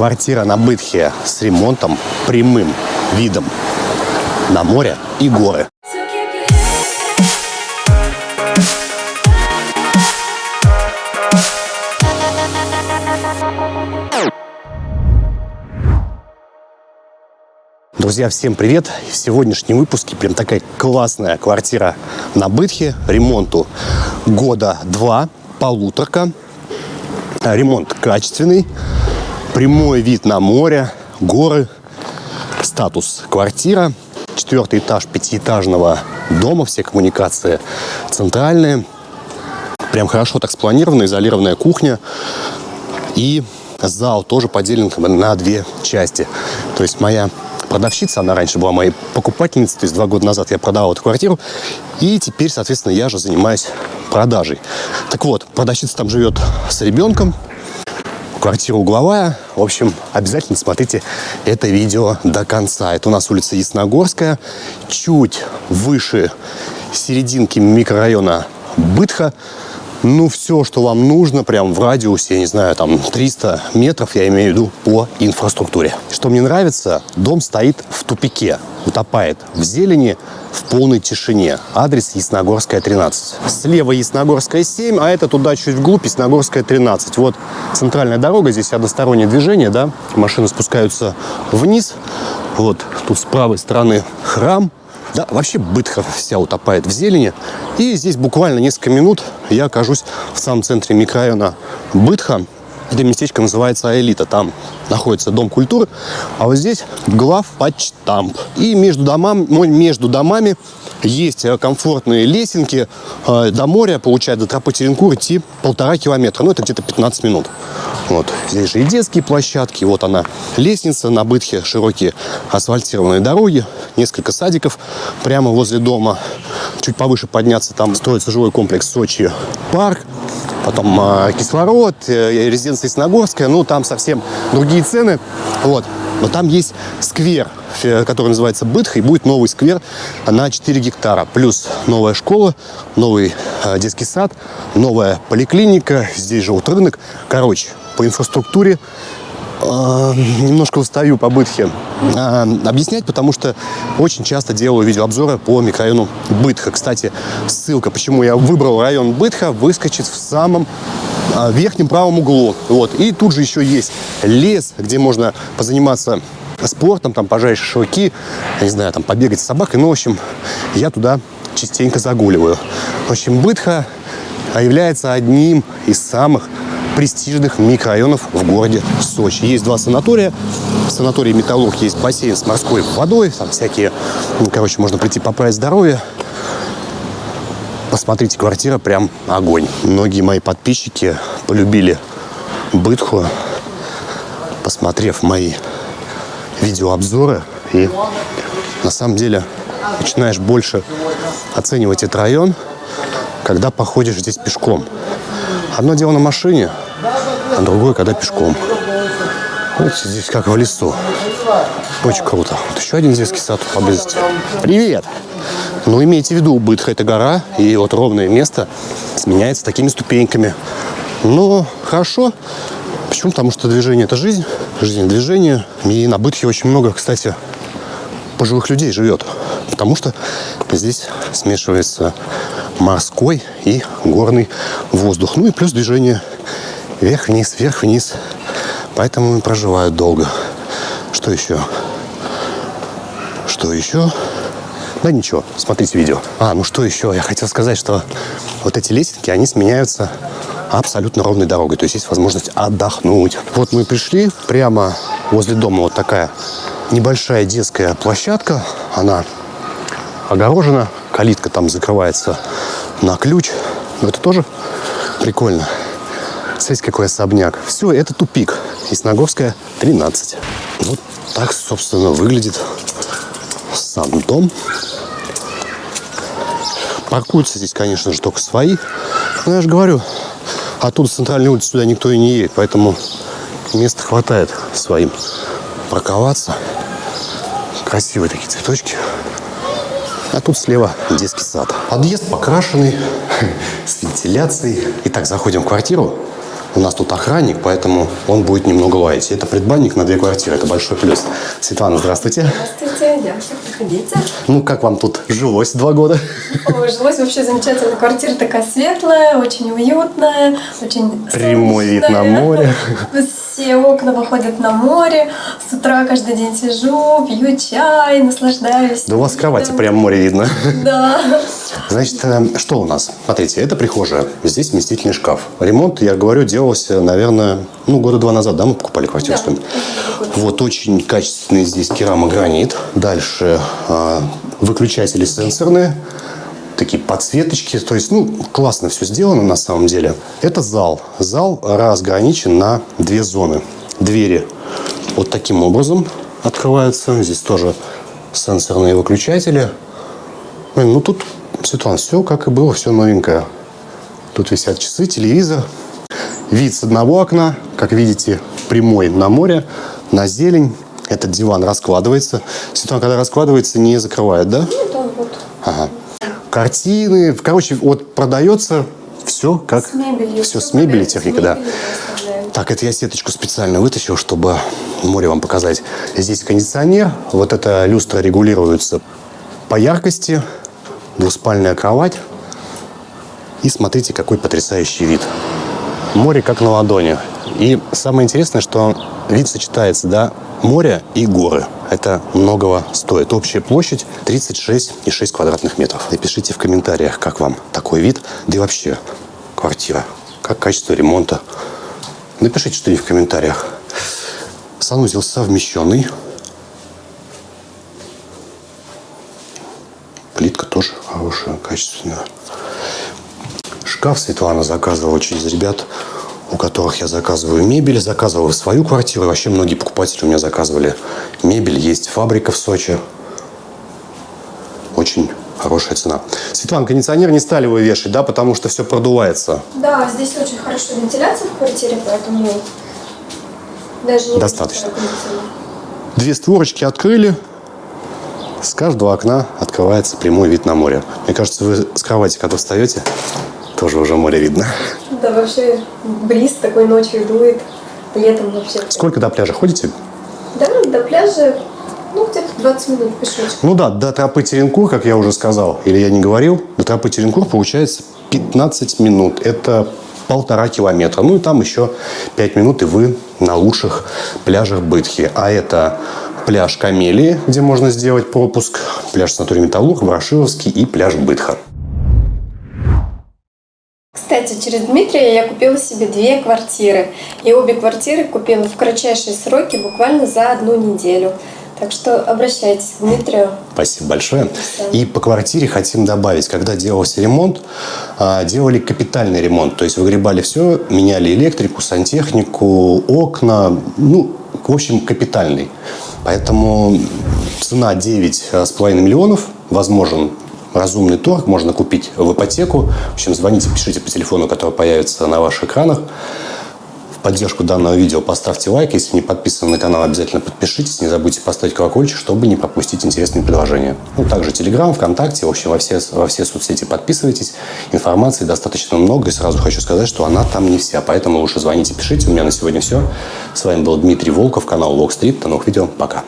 Квартира на Бытхе с ремонтом, прямым видом на море и горы. Друзья, всем привет! В сегодняшнем выпуске прям такая классная квартира на Бытхе. Ремонту года два, полуторка. Ремонт качественный, прямой вид на море, горы, статус квартира, четвертый этаж пятиэтажного дома, все коммуникации центральные. Прям хорошо так спланирована, изолированная кухня. И зал тоже поделен на две части. То есть моя продавщица, она раньше была моей покупательницей, то есть два года назад я продавал эту квартиру, и теперь, соответственно, я же занимаюсь продажей. Так вот, продавщица там живет с ребенком, квартира угловая. В общем, обязательно смотрите это видео до конца. Это у нас улица Ясногорская, чуть выше серединки микрорайона Бытха. Ну, все, что вам нужно, прям в радиусе, я не знаю, там 300 метров, я имею в виду, по инфраструктуре. Что мне нравится, дом стоит в тупике, утопает в зелени, в полной тишине. Адрес Ясногорская, 13. Слева Ясногорская, 7, а это туда чуть вглубь Ясногорская, 13. Вот центральная дорога, здесь одностороннее движение, да, машины спускаются вниз. Вот тут с правой стороны храм, да, вообще Бытха вся утопает в зелени. И здесь буквально несколько минут я окажусь в самом центре микрорайона Бытха. Это местечко называется Элита. Там находится Дом культуры. А вот здесь главпочтамп. И между домами, между домами есть э, комфортные лесенки. Э, до моря, получается, до тропы Теренкур идти полтора километра. Ну, это где-то 15 минут. Вот. Здесь же и детские площадки. Вот она, лестница на Бытхе, широкие асфальтированные дороги, несколько садиков прямо возле дома. Чуть повыше подняться, там строится жилой комплекс Сочи парк. Потом э, кислород, э, резиденция Ясногорская. Ну, там совсем другие цены. Вот. Но там есть сквер, который называется Бытх, и будет новый сквер на 4 гектара. Плюс новая школа, новый э, детский сад, новая поликлиника, здесь же вот рынок. Короче, по инфраструктуре э, немножко устаю по Бытхе э, объяснять, потому что очень часто делаю видеообзоры по микрорайону Бытха. Кстати, ссылка, почему я выбрал район Бытха, выскочит в самом в верхнем правом углу. Вот. И тут же еще есть лес, где можно позаниматься спортом, там пожарить шашлыки, не знаю, там побегать с собакой. Ну, в общем, я туда частенько загуливаю. В общем, Бытха является одним из самых престижных микрорайонов в городе Сочи. Есть два санатория. В санатории «Металлург» есть бассейн с морской водой. Там всякие, ну, короче, можно прийти поправить здоровье. Посмотрите, квартира прям огонь. Многие мои подписчики полюбили Бытху, посмотрев мои видеообзоры. И на самом деле начинаешь больше оценивать этот район, когда походишь здесь пешком. Одно дело на машине, а другое, когда пешком. Вот здесь как в лесу. Очень круто. Вот еще один детский сад поблизости. Привет! Ну, имейте в виду, Бытха – это гора, и вот ровное место сменяется такими ступеньками. Ну, хорошо. Почему? Потому что движение – это жизнь, жизнь – движение. И на Бытхе очень много, кстати, пожилых людей живет. Потому что здесь смешивается морской и горный воздух. Ну и плюс движение вверх-вниз, вверх-вниз. Поэтому проживают долго. Что еще? Что еще? Да ничего, смотрите видео. А, ну что еще? Я хотел сказать, что вот эти лесенки, они сменяются абсолютно ровной дорогой. То есть есть возможность отдохнуть. Вот мы пришли, прямо возле дома вот такая небольшая детская площадка. Она огорожена, калитка там закрывается на ключ. Но это тоже прикольно. Смотрите, какой особняк. Все, это тупик. Ясногорская, 13. Вот так, собственно, выглядит сам дом. Паркуются здесь, конечно же, только свои. Но я же говорю, оттуда с центральной улицы сюда никто и не едет, поэтому места хватает своим парковаться. Красивые такие цветочки. А тут слева детский сад. Подъезд покрашенный, с вентиляцией. Итак, заходим в квартиру. У нас тут охранник, поэтому он будет немного лаять. Это предбанник на две квартиры, это большой плюс. Светлана, здравствуйте. Здравствуйте, девушка, проходите. Ну, как вам тут жилось два года? Ой, жилось вообще замечательно. Квартира такая светлая, очень уютная, очень Прямой вид на солнечная. море. Все окна выходят на море. С утра каждый день сижу, пью чай, наслаждаюсь. Да у вас с кровати прям море видно. Да. Значит, э, что у нас? Смотрите, это прихожая. Здесь вместительный шкаф. Ремонт, я говорю, делался, наверное, ну, года два назад, да, мы покупали квартиру. Да, это год. Вот, очень качественный здесь керамогранит. Дальше э, выключатели сенсорные. Такие подсветочки. То есть, ну, классно все сделано на самом деле. Это зал. Зал разграничен на две зоны. Двери вот таким образом открываются. Здесь тоже сенсорные выключатели. Блин, ну тут, Светлана, все как и было, все новенькое. Тут висят часы, телевизор. Вид с одного окна, как видите, прямой на море, на зелень. Этот диван раскладывается. Светлана, когда раскладывается, не закрывает, да? Вот он вот. Ага. Картины. Короче, вот продается все как... С мебелью. Все с мебелью, техника, да. Так, это я сеточку специально вытащил, чтобы море вам показать. Здесь кондиционер. Вот эта люстра регулируется по яркости. Двуспальная кровать. И смотрите, какой потрясающий вид. Море как на ладони. И самое интересное, что вид сочетается, да, море и горы. Это многого стоит. Общая площадь 36,6 квадратных метров. Напишите в комментариях, как вам такой вид. Да и вообще, квартира. Как качество ремонта. Напишите что-нибудь в комментариях. Санузел совмещенный. Плитка тоже хорошая, качественная. Шкаф Светлана заказывала через ребят, у которых я заказываю мебель, заказывал в свою квартиру. Вообще многие покупатели у меня заказывали мебель. Есть фабрика в Сочи. Очень хорошая цена. Светлана, кондиционер не стали вы вешать, да, потому что все продувается. Да, здесь очень хорошая вентиляция в квартире, поэтому даже не Достаточно. Две створочки открыли. С каждого окна открывается прямой вид на море. Мне кажется, вы с кровати, когда встаете, тоже уже море видно. Да, вообще бриз такой ночью дует. Летом вообще. Сколько до пляжа ходите? Да, до пляжа, ну, где-то 20 минут пешочком. Ну да, до тропы Теренкур, как я уже сказал, или я не говорил, до тропы Теренкур получается 15 минут. Это полтора километра. Ну и там еще 5 минут, и вы на лучших пляжах Бытхи. А это пляж Камелии, где можно сделать пропуск, пляж Санаторий Металлург, Ворошиловский и пляж Бытха. Кстати, через Дмитрия я купила себе две квартиры. И обе квартиры купила в кратчайшие сроки, буквально за одну неделю. Так что обращайтесь к Дмитрию. Спасибо большое. И по квартире хотим добавить, когда делался ремонт, а, делали капитальный ремонт. То есть выгребали все, меняли электрику, сантехнику, окна. Ну, в общем, капитальный. Поэтому цена 9,5 миллионов. Возможен разумный торг. Можно купить в ипотеку. В общем, звоните, пишите по телефону, который появится на ваших экранах. В поддержку данного видео поставьте лайк. Если не подписаны на канал, обязательно подпишитесь. Не забудьте поставить колокольчик, чтобы не пропустить интересные предложения. Ну, также Телеграм, ВКонтакте, в общем, во все, во все соцсети подписывайтесь. Информации достаточно много. И сразу хочу сказать, что она там не вся. Поэтому лучше звоните, пишите. У меня на сегодня все. С вами был Дмитрий Волков, канал Walk. До новых видео. Пока.